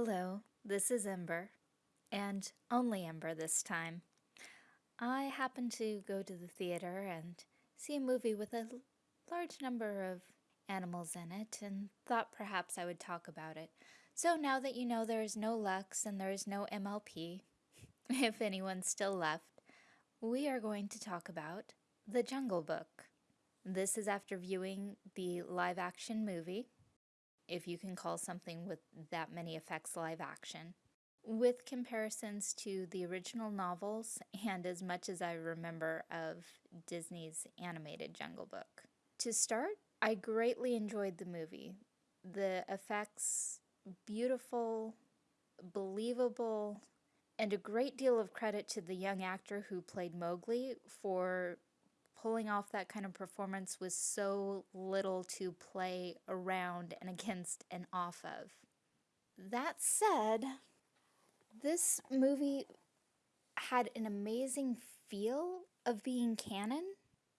Hello, this is Ember, and only Ember this time. I happened to go to the theater and see a movie with a large number of animals in it and thought perhaps I would talk about it. So now that you know there is no Lux and there is no MLP, if anyone's still left, we are going to talk about The Jungle Book. This is after viewing the live action movie, if you can call something with that many effects live action, with comparisons to the original novels and as much as I remember of Disney's animated Jungle Book. To start, I greatly enjoyed the movie. The effects, beautiful, believable, and a great deal of credit to the young actor who played Mowgli for pulling off that kind of performance with so little to play around and against and off of. That said, this movie had an amazing feel of being canon,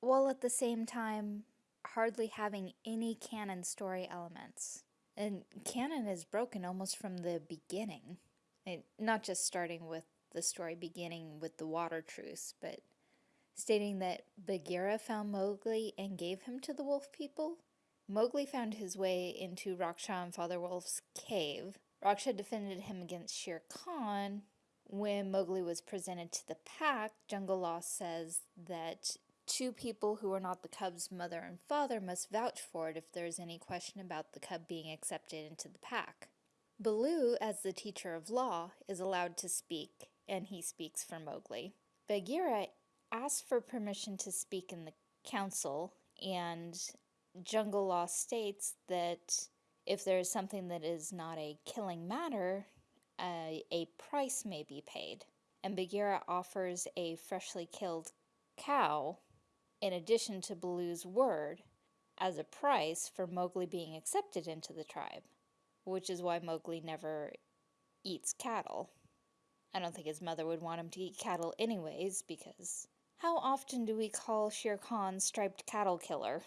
while at the same time hardly having any canon story elements. And canon is broken almost from the beginning. It, not just starting with the story beginning with the water truce, but stating that Bagheera found Mowgli and gave him to the wolf people. Mowgli found his way into Raksha and Father Wolf's cave. Raksha defended him against Shere Khan. When Mowgli was presented to the pack, Jungle Law says that two people who are not the cub's mother and father must vouch for it if there's any question about the cub being accepted into the pack. Baloo, as the teacher of law, is allowed to speak, and he speaks for Mowgli. Bagheera asks for permission to speak in the council, and Jungle Law states that if there is something that is not a killing matter, uh, a price may be paid. And Bagheera offers a freshly killed cow in addition to Baloo's word, as a price for Mowgli being accepted into the tribe, which is why Mowgli never eats cattle. I don't think his mother would want him to eat cattle anyways, because how often do we call Shere Khan striped cattle killer?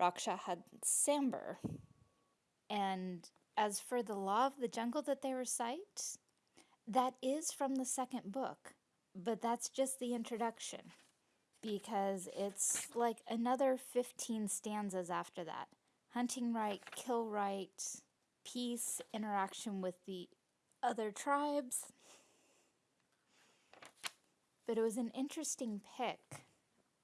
Raksha had Sambar. And as for the law of the jungle that they recite, that is from the second book, but that's just the introduction because it's like another 15 stanzas after that. Hunting right, kill right, peace, interaction with the other tribes. But it was an interesting pick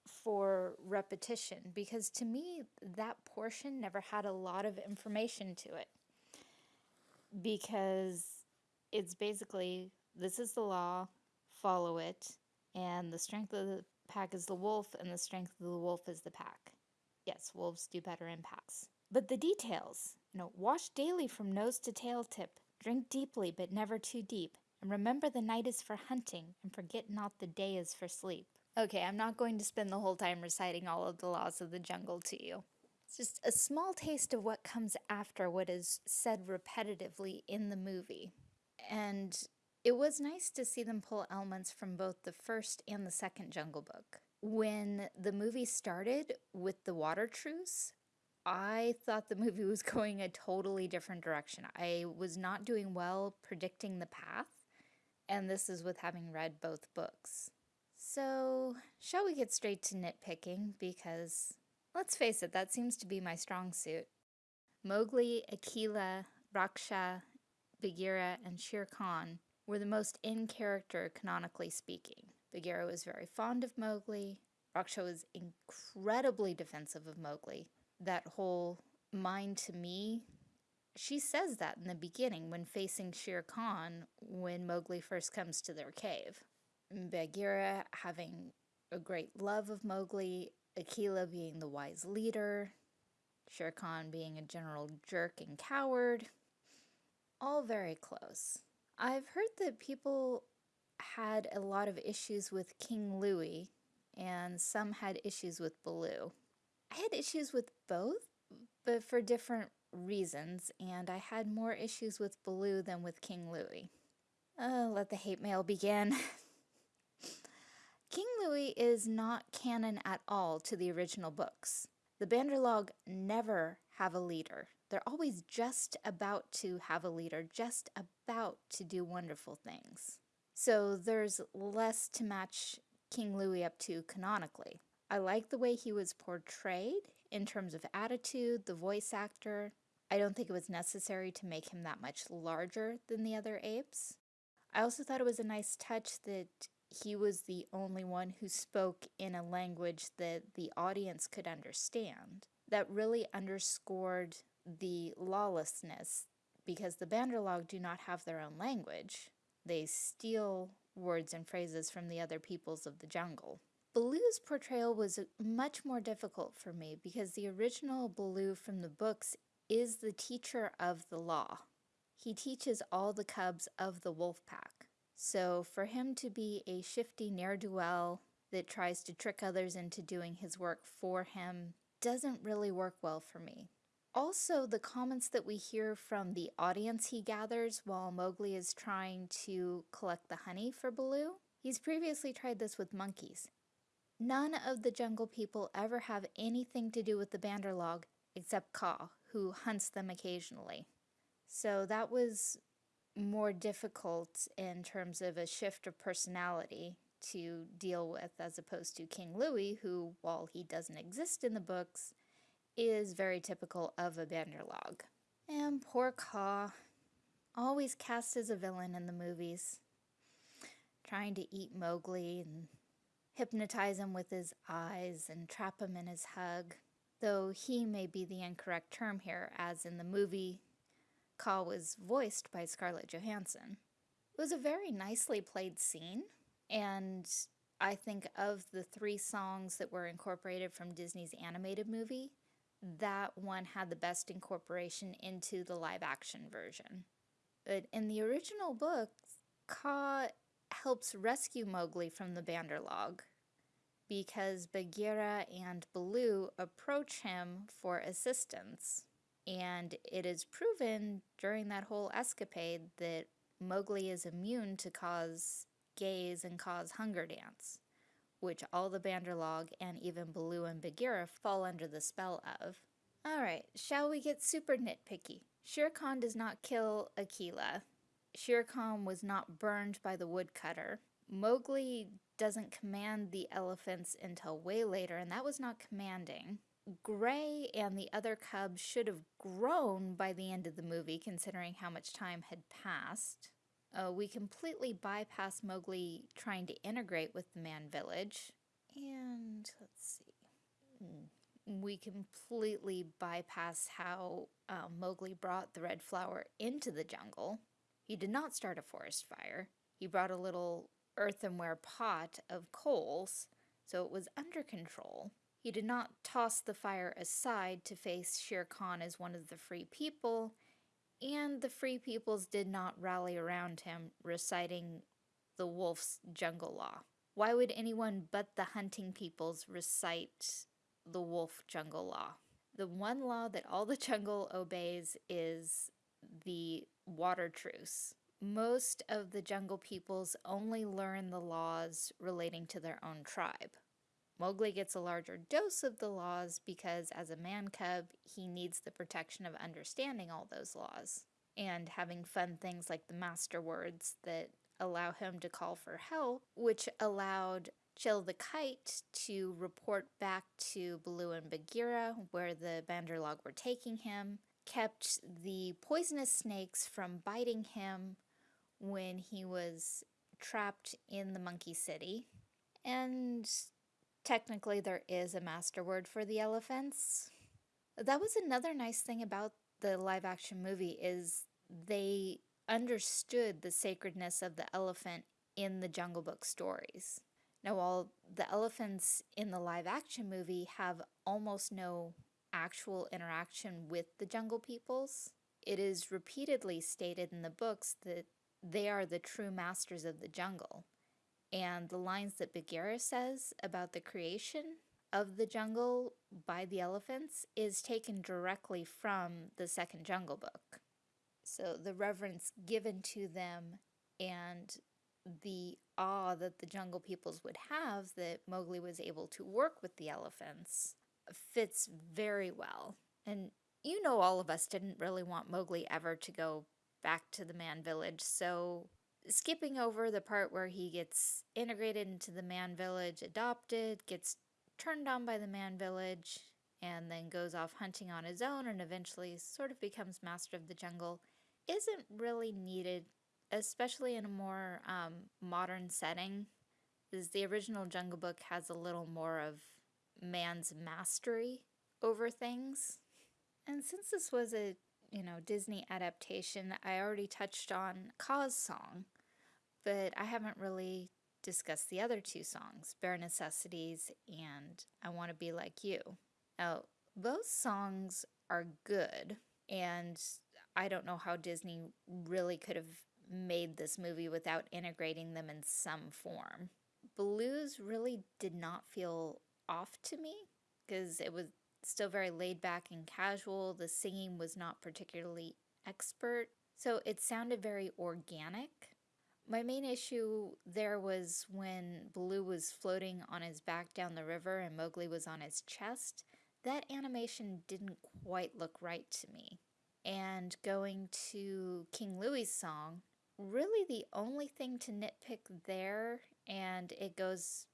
for repetition because to me that portion never had a lot of information to it because it's basically this is the law, follow it, and the strength of the pack is the wolf and the strength of the wolf is the pack. Yes, wolves do better in packs. But the details, you know, wash daily from nose to tail tip, drink deeply but never too deep, and remember the night is for hunting, and forget not the day is for sleep. Okay, I'm not going to spend the whole time reciting all of the laws of the jungle to you. It's just a small taste of what comes after what is said repetitively in the movie. And it was nice to see them pull elements from both the first and the second Jungle Book. When the movie started with the water truce, I thought the movie was going a totally different direction. I was not doing well predicting the path, and this is with having read both books. So, shall we get straight to nitpicking? Because, let's face it, that seems to be my strong suit. Mowgli, Akela, Raksha, Bagheera, and Shere Khan were the most in character canonically speaking. Bagheera was very fond of Mowgli. Raksha was incredibly defensive of Mowgli. That whole mind to me, she says that in the beginning when facing Shere Khan when Mowgli first comes to their cave. Bagheera having a great love of Mowgli, Akela being the wise leader, Shere Khan being a general jerk and coward, all very close. I've heard that people had a lot of issues with King Louie, and some had issues with Baloo. I had issues with both, but for different reasons, and I had more issues with Baloo than with King Louie. Uh, let the hate mail begin. King Louie is not canon at all to the original books. The Bandarlog never have a leader. They're always just about to have a leader, just about to do wonderful things. So there's less to match King Louie up to canonically. I like the way he was portrayed in terms of attitude, the voice actor. I don't think it was necessary to make him that much larger than the other apes. I also thought it was a nice touch that he was the only one who spoke in a language that the audience could understand. That really underscored the lawlessness because the Bandarlog do not have their own language. They steal words and phrases from the other peoples of the jungle. Baloo's portrayal was uh, much more difficult for me because the original Baloo from the books is the teacher of the law. He teaches all the cubs of the wolf pack. So for him to be a shifty ne'er-do-well that tries to trick others into doing his work for him doesn't really work well for me. Also, the comments that we hear from the audience he gathers while Mowgli is trying to collect the honey for Baloo. He's previously tried this with monkeys. None of the jungle people ever have anything to do with the Bandarlog except Kaa, who hunts them occasionally. So that was more difficult in terms of a shift of personality to deal with as opposed to King Louie, who, while he doesn't exist in the books, is very typical of a Bandarlog. And poor Kaa, always cast as a villain in the movies, trying to eat Mowgli and hypnotize him with his eyes and trap him in his hug, though he may be the incorrect term here, as in the movie, Kaa was voiced by Scarlett Johansson. It was a very nicely played scene, and I think of the three songs that were incorporated from Disney's animated movie, that one had the best incorporation into the live action version. But in the original book, Kaa helps rescue Mowgli from the Bandarlog because Bagheera and Baloo approach him for assistance. And it is proven during that whole escapade that Mowgli is immune to Kaa's gaze and Kaa's hunger dance which all the Bandarlog and even Baloo and Bagheera fall under the spell of. Alright, shall we get super nitpicky? Shere Khan does not kill Akela. Shere Khan was not burned by the woodcutter. Mowgli doesn't command the elephants until way later, and that was not commanding. Gray and the other cubs should have grown by the end of the movie, considering how much time had passed. Uh, we completely bypass Mowgli trying to integrate with the man village. And let's see. Hmm, we completely bypass how uh, Mowgli brought the red flower into the jungle. He did not start a forest fire. He brought a little earthenware pot of coals, so it was under control. He did not toss the fire aside to face Shere Khan as one of the free people and the Free Peoples did not rally around him, reciting the wolf's jungle law. Why would anyone but the hunting peoples recite the wolf jungle law? The one law that all the jungle obeys is the water truce. Most of the jungle peoples only learn the laws relating to their own tribe. Mowgli gets a larger dose of the laws because as a man cub, he needs the protection of understanding all those laws and having fun things like the master words that allow him to call for help, which allowed Chil the Kite to report back to Baloo and Bagheera where the Bandarlog were taking him, kept the poisonous snakes from biting him when he was trapped in the Monkey City, and Technically, there is a master word for the elephants. That was another nice thing about the live action movie is they understood the sacredness of the elephant in the Jungle Book stories. Now, while the elephants in the live action movie have almost no actual interaction with the jungle peoples, it is repeatedly stated in the books that they are the true masters of the jungle and the lines that Bagheera says about the creation of the jungle by the elephants is taken directly from the second Jungle Book. So the reverence given to them and the awe that the jungle peoples would have that Mowgli was able to work with the elephants fits very well. And you know all of us didn't really want Mowgli ever to go back to the man village, so skipping over the part where he gets integrated into the man village, adopted, gets turned on by the man village, and then goes off hunting on his own and eventually sort of becomes master of the jungle isn't really needed, especially in a more um, modern setting. Is the original Jungle Book has a little more of man's mastery over things. And since this was a, you know, Disney adaptation, I already touched on Kaa's song, but I haven't really discussed the other two songs, Bare Necessities and I Want to Be Like You. Now, those songs are good, and I don't know how Disney really could have made this movie without integrating them in some form. Baloo's really did not feel off to me because it was still very laid back and casual. The singing was not particularly expert, so it sounded very organic. My main issue there was when Baloo was floating on his back down the river and Mowgli was on his chest. That animation didn't quite look right to me. And going to King Louie's song, really the only thing to nitpick there, and it goes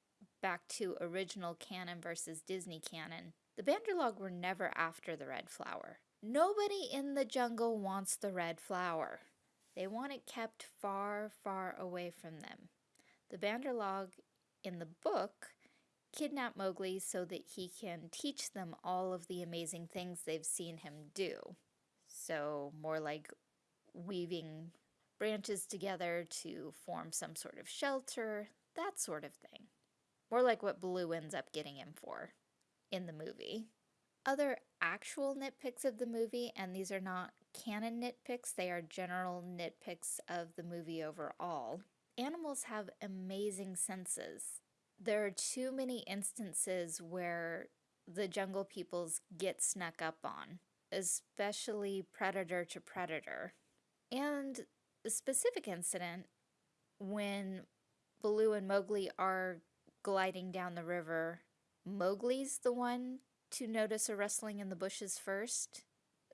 back to original canon versus Disney canon, the Bandarlog were never after the red flower. Nobody in the jungle wants the red flower. They want it kept far, far away from them. The Bandarlog in the book kidnap Mowgli so that he can teach them all of the amazing things they've seen him do. So more like weaving branches together to form some sort of shelter, that sort of thing. More like what Baloo ends up getting him for in the movie. Other actual nitpicks of the movie, and these are not canon nitpicks, they are general nitpicks of the movie overall. Animals have amazing senses. There are too many instances where the jungle peoples get snuck up on, especially predator to predator. And a specific incident when Baloo and Mowgli are gliding down the river, Mowgli's the one to notice a rustling in the bushes first.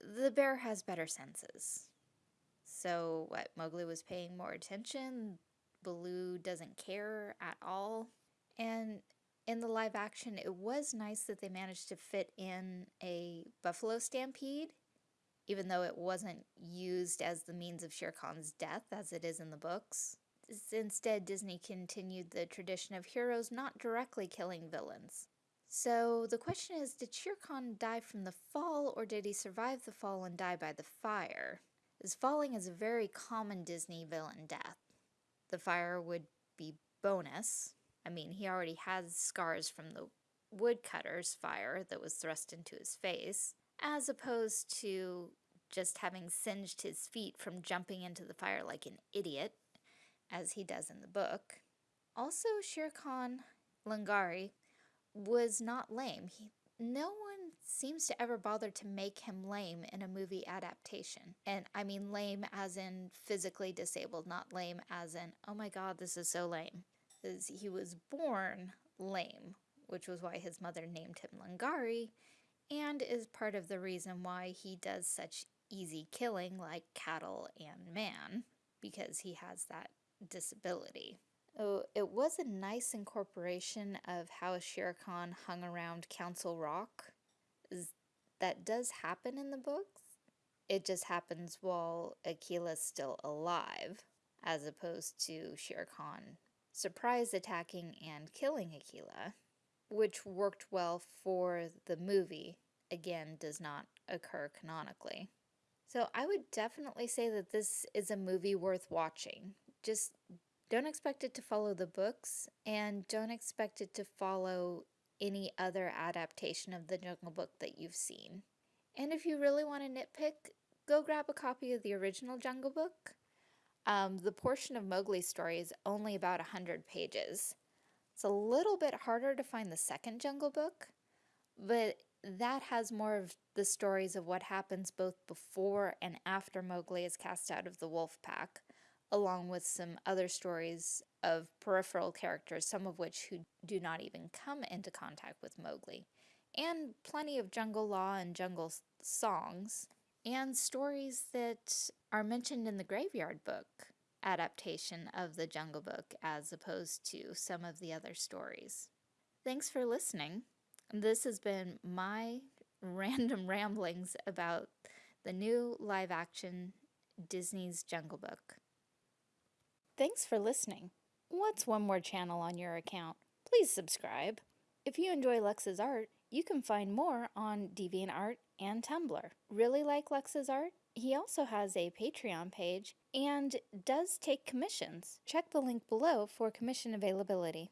The bear has better senses. So what, Mowgli was paying more attention? Baloo doesn't care at all? And in the live action, it was nice that they managed to fit in a buffalo stampede, even though it wasn't used as the means of Shere Khan's death as it is in the books. Instead, Disney continued the tradition of heroes not directly killing villains. So the question is, did Shere Khan die from the fall or did he survive the fall and die by the fire? As falling is a very common Disney villain death. The fire would be bonus, I mean, he already has scars from the woodcutter's fire that was thrust into his face, as opposed to just having singed his feet from jumping into the fire like an idiot, as he does in the book. Also, Shere Khan Langari was not lame. He, no one seems to ever bother to make him lame in a movie adaptation. And I mean lame as in physically disabled, not lame as in, oh my god, this is so lame he was born lame, which was why his mother named him Langari, and is part of the reason why he does such easy killing like cattle and man, because he has that disability. Oh, it was a nice incorporation of how Shere Khan hung around Council Rock. That does happen in the books. It just happens while Akela's still alive, as opposed to Shere Khan surprise attacking and killing Akela, which worked well for the movie, again, does not occur canonically. So I would definitely say that this is a movie worth watching. Just don't expect it to follow the books, and don't expect it to follow any other adaptation of the Jungle Book that you've seen. And if you really want to nitpick, go grab a copy of the original Jungle Book um, the portion of Mowgli's story is only about 100 pages. It's a little bit harder to find the second Jungle Book, but that has more of the stories of what happens both before and after Mowgli is cast out of the wolf pack, along with some other stories of peripheral characters, some of which who do not even come into contact with Mowgli, and plenty of jungle law and jungle songs, and stories that are mentioned in the Graveyard Book adaptation of the Jungle Book as opposed to some of the other stories. Thanks for listening. This has been my random ramblings about the new live action Disney's Jungle Book. Thanks for listening. What's one more channel on your account? Please subscribe. If you enjoy Lux's art, you can find more on DeviantArt and Tumblr. Really like Lux's art? He also has a Patreon page and does take commissions. Check the link below for commission availability.